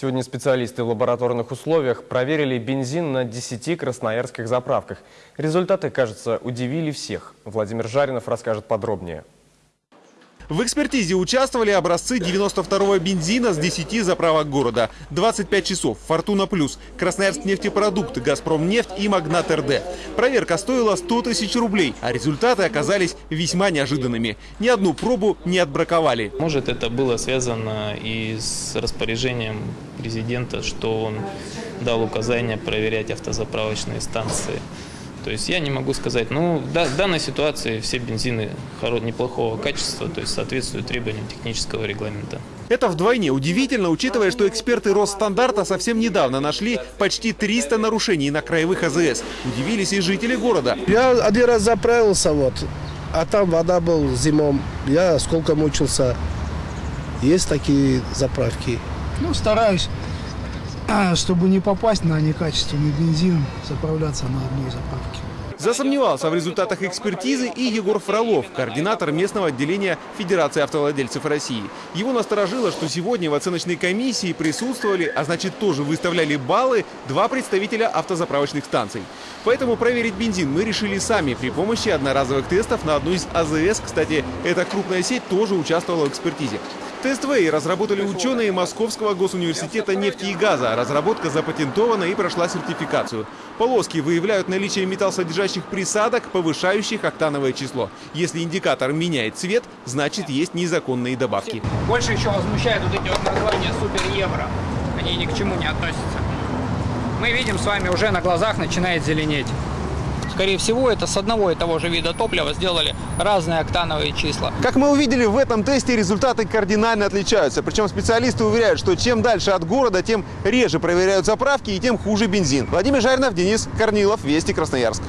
Сегодня специалисты в лабораторных условиях проверили бензин на 10 красноярских заправках. Результаты, кажется, удивили всех. Владимир Жаринов расскажет подробнее. В экспертизе участвовали образцы 92-го бензина с 10 заправок города. 25 часов, Фортуна Плюс, Красноярск нефтепродукты, Газпром нефть и Магнат РД. Проверка стоила 100 тысяч рублей, а результаты оказались весьма неожиданными. Ни одну пробу не отбраковали. Может, это было связано и с распоряжением президента, что он дал указание проверять автозаправочные станции. То есть я не могу сказать, ну, да, в данной ситуации все бензины хоро- неплохого качества, то есть соответствуют требованиям технического регламента. Это вдвойне удивительно, учитывая, что эксперты Росстандарта совсем недавно нашли почти 300 нарушений на краевых АЗС. Удивились и жители города. Я один раз заправился, вот, а там вода был зимом. Я сколько мучился. Есть такие заправки. Ну, стараюсь, чтобы не попасть на некачественный бензин, заправляться на одной заправке. Засомневался в результатах экспертизы и Егор Фролов, координатор местного отделения Федерации автовладельцев России. Его насторожило, что сегодня в оценочной комиссии присутствовали, а значит тоже выставляли баллы, два представителя автозаправочных станций. Поэтому проверить бензин мы решили сами при помощи одноразовых тестов на одну из АЗС. Кстати, эта крупная сеть тоже участвовала в экспертизе. Тест ВЭЙ разработали ученые Московского госуниверситета нефти и газа. Разработка запатентована и прошла сертификацию. Полоски выявляют наличие металлсодержащих присадок, повышающих октановое число. Если индикатор меняет цвет, значит есть незаконные добавки. Больше еще возмущают вот эти вот названия супер евро. Они ни к чему не относятся. Мы видим с вами уже на глазах начинает зеленеть. Скорее всего, это с одного и того же вида топлива сделали разные октановые числа. Как мы увидели, в этом тесте результаты кардинально отличаются. Причем специалисты уверяют, что чем дальше от города, тем реже проверяют заправки и тем хуже бензин. Владимир Жаринов, Денис Корнилов, Вести Красноярск.